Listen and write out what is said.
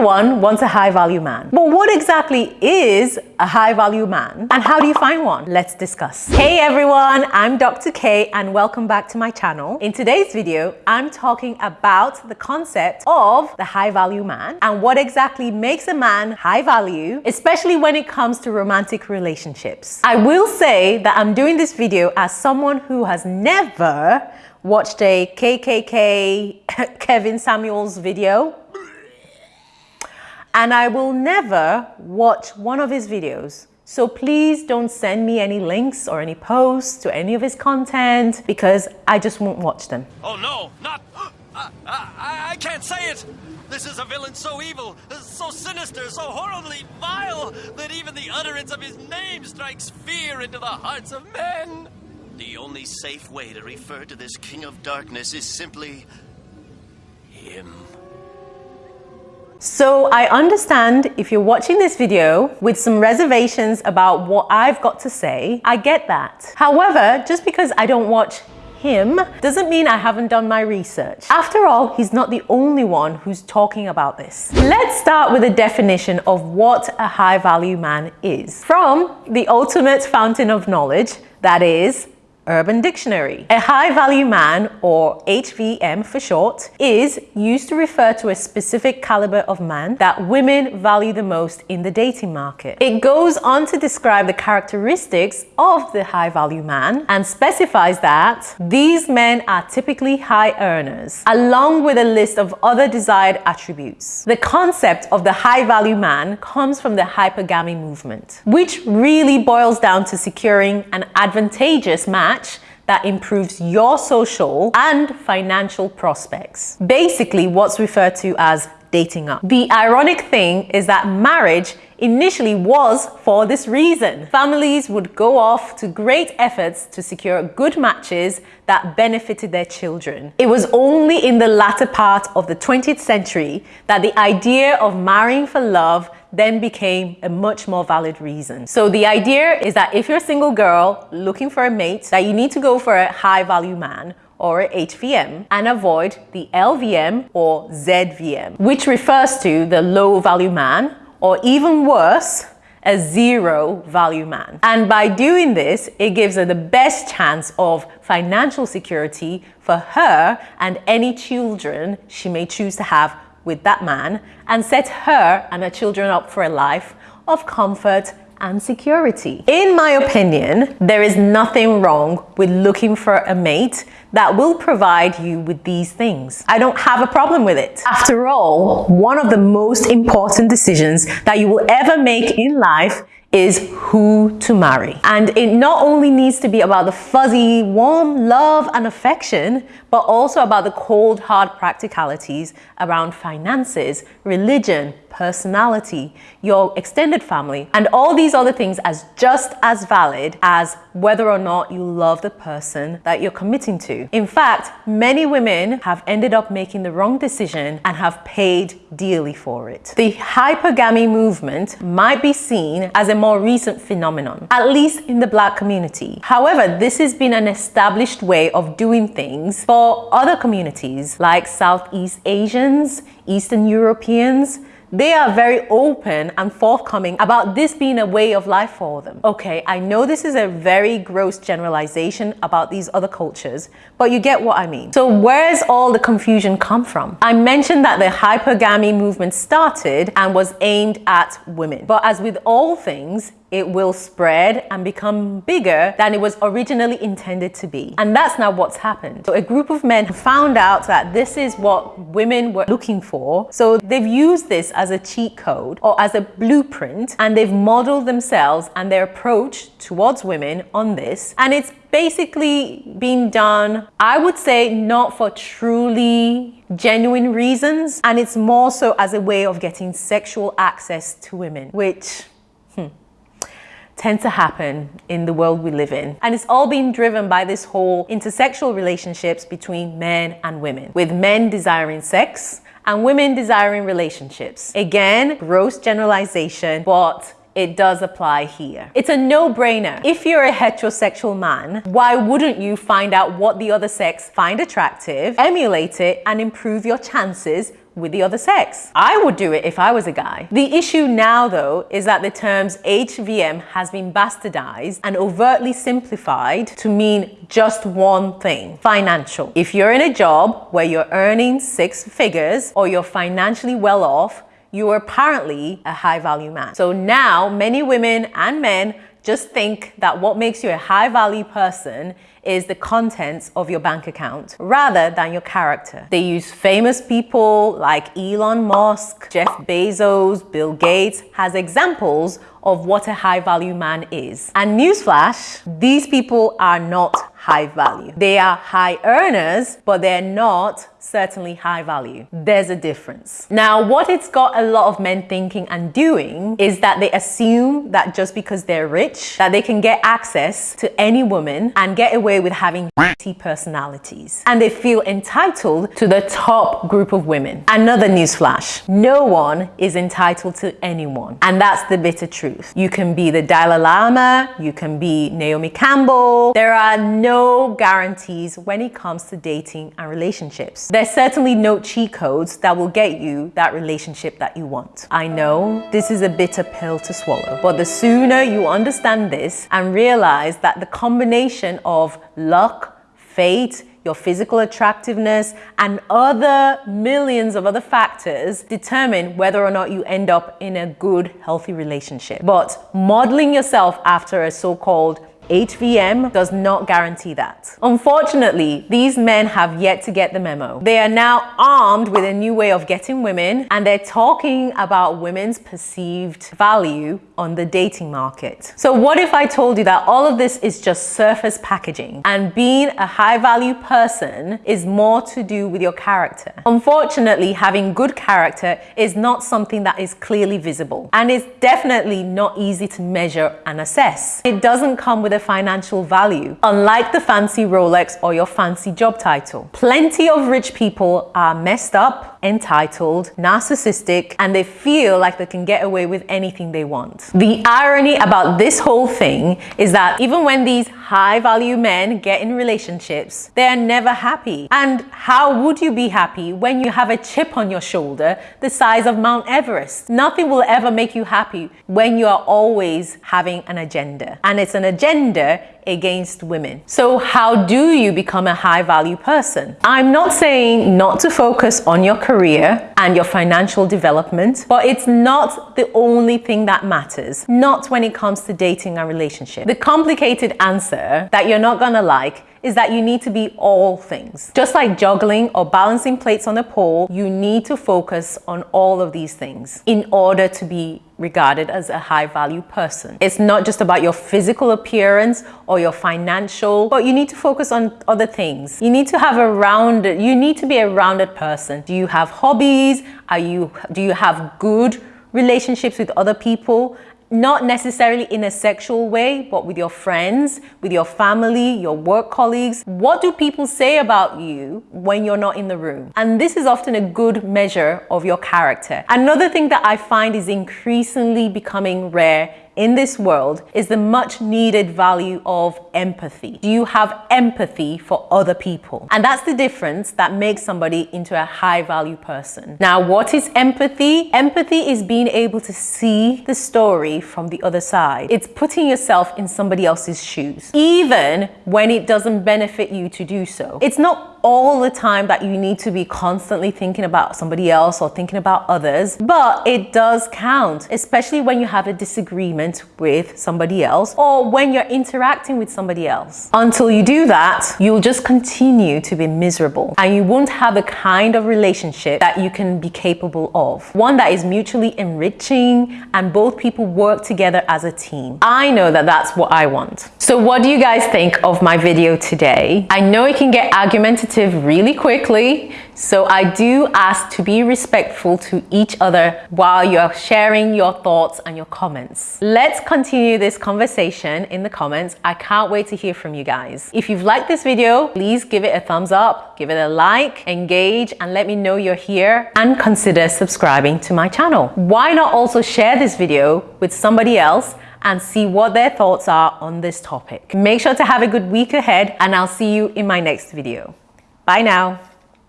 Everyone wants a high value man. But what exactly is a high value man and how do you find one? Let's discuss. Hey everyone, I'm Dr. K and welcome back to my channel. In today's video, I'm talking about the concept of the high value man and what exactly makes a man high value, especially when it comes to romantic relationships. I will say that I'm doing this video as someone who has never watched a KKK Kevin Samuels video and I will never watch one of his videos. So please don't send me any links or any posts to any of his content because I just won't watch them. Oh no, not... I, I, I can't say it! This is a villain so evil, so sinister, so horribly vile, that even the utterance of his name strikes fear into the hearts of men. The only safe way to refer to this King of Darkness is simply... him. So I understand if you're watching this video with some reservations about what I've got to say, I get that. However, just because I don't watch him doesn't mean I haven't done my research. After all, he's not the only one who's talking about this. Let's start with a definition of what a high value man is. From the ultimate fountain of knowledge, that is Urban Dictionary. A high value man, or HVM for short, is used to refer to a specific caliber of man that women value the most in the dating market. It goes on to describe the characteristics of the high value man and specifies that these men are typically high earners, along with a list of other desired attributes. The concept of the high value man comes from the hypergamy movement, which really boils down to securing an advantageous match match that improves your social and financial prospects. Basically what's referred to as dating up. The ironic thing is that marriage initially was for this reason. Families would go off to great efforts to secure good matches that benefited their children. It was only in the latter part of the 20th century that the idea of marrying for love then became a much more valid reason. So the idea is that if you're a single girl looking for a mate, that you need to go for a high value man or HVM and avoid the LVM or ZVM, which refers to the low value man or even worse, a zero value man. And by doing this, it gives her the best chance of financial security for her and any children she may choose to have with that man and set her and her children up for a life of comfort and security. In my opinion, there is nothing wrong with looking for a mate that will provide you with these things. I don't have a problem with it. After all, one of the most important decisions that you will ever make in life is who to marry. And it not only needs to be about the fuzzy, warm love and affection, but also about the cold, hard practicalities around finances, religion, personality, your extended family, and all these other things as just as valid as whether or not you love the person that you're committing to. In fact, many women have ended up making the wrong decision and have paid dearly for it. The hypergamy movement might be seen as a more recent phenomenon, at least in the black community. However, this has been an established way of doing things for other communities like Southeast Asians, Eastern Europeans, they are very open and forthcoming about this being a way of life for them. Okay, I know this is a very gross generalization about these other cultures, but you get what I mean. So where's all the confusion come from? I mentioned that the hypergamy movement started and was aimed at women. But as with all things, it will spread and become bigger than it was originally intended to be. And that's now what's happened. So a group of men found out that this is what women were looking for. So they've used this as a cheat code or as a blueprint and they've modeled themselves and their approach towards women on this. And it's basically been done, I would say, not for truly genuine reasons. And it's more so as a way of getting sexual access to women, which tend to happen in the world we live in. And it's all being driven by this whole intersexual relationships between men and women, with men desiring sex and women desiring relationships. Again, gross generalization, but it does apply here. It's a no-brainer. If you're a heterosexual man, why wouldn't you find out what the other sex find attractive, emulate it, and improve your chances with the other sex. I would do it if I was a guy. The issue now though is that the terms HVM has been bastardized and overtly simplified to mean just one thing, financial. If you're in a job where you're earning six figures or you're financially well off, you are apparently a high value man. So now many women and men just think that what makes you a high value person is the contents of your bank account rather than your character. They use famous people like Elon Musk, Jeff Bezos, Bill Gates as examples of what a high value man is. And newsflash, these people are not high value. They are high earners, but they're not certainly high value. There's a difference. Now, what it's got a lot of men thinking and doing is that they assume that just because they're rich, that they can get access to any woman and get away with having personalities. And they feel entitled to the top group of women. Another newsflash, no one is entitled to anyone. And that's the bitter truth. You can be the Dalai Lama, you can be Naomi Campbell. There are no no guarantees when it comes to dating and relationships. There's certainly no cheat codes that will get you that relationship that you want. I know this is a bitter pill to swallow, but the sooner you understand this and realize that the combination of luck, fate, your physical attractiveness, and other millions of other factors determine whether or not you end up in a good, healthy relationship. But modeling yourself after a so-called HVM does not guarantee that. Unfortunately, these men have yet to get the memo. They are now armed with a new way of getting women and they're talking about women's perceived value on the dating market. So what if I told you that all of this is just surface packaging and being a high value person is more to do with your character? Unfortunately, having good character is not something that is clearly visible and it's definitely not easy to measure and assess. It doesn't come with a financial value, unlike the fancy Rolex or your fancy job title. Plenty of rich people are messed up, entitled, narcissistic, and they feel like they can get away with anything they want. The irony about this whole thing is that even when these high value men get in relationships, they are never happy. And how would you be happy when you have a chip on your shoulder the size of Mount Everest? Nothing will ever make you happy when you are always having an agenda. And it's an agenda against women. So how do you become a high value person? I'm not saying not to focus on your career and your financial development, but it's not the only thing that matters, not when it comes to dating a relationship. The complicated answer that you're not gonna like is that you need to be all things. Just like juggling or balancing plates on a pole, you need to focus on all of these things in order to be regarded as a high value person. It's not just about your physical appearance or your financial, but you need to focus on other things. You need to have a rounded, you need to be a rounded person. Do you have hobbies? Are you, do you have good relationships with other people? Not necessarily in a sexual way, but with your friends, with your family, your work colleagues. What do people say about you when you're not in the room? And this is often a good measure of your character. Another thing that I find is increasingly becoming rare in this world is the much needed value of empathy. Do you have empathy for other people? And that's the difference that makes somebody into a high value person. Now, what is empathy? Empathy is being able to see the story from the other side. It's putting yourself in somebody else's shoes, even when it doesn't benefit you to do so. It's not all the time that you need to be constantly thinking about somebody else or thinking about others, but it does count, especially when you have a disagreement with somebody else or when you're interacting with somebody else. Until you do that, you'll just continue to be miserable and you won't have the kind of relationship that you can be capable of. One that is mutually enriching and both people work together as a team. I know that that's what I want. So what do you guys think of my video today? I know it can get argumentative really quickly. So I do ask to be respectful to each other while you're sharing your thoughts and your comments. Let's continue this conversation in the comments. I can't wait to hear from you guys. If you've liked this video, please give it a thumbs up, give it a like, engage, and let me know you're here and consider subscribing to my channel. Why not also share this video with somebody else and see what their thoughts are on this topic. Make sure to have a good week ahead and I'll see you in my next video. Bye now.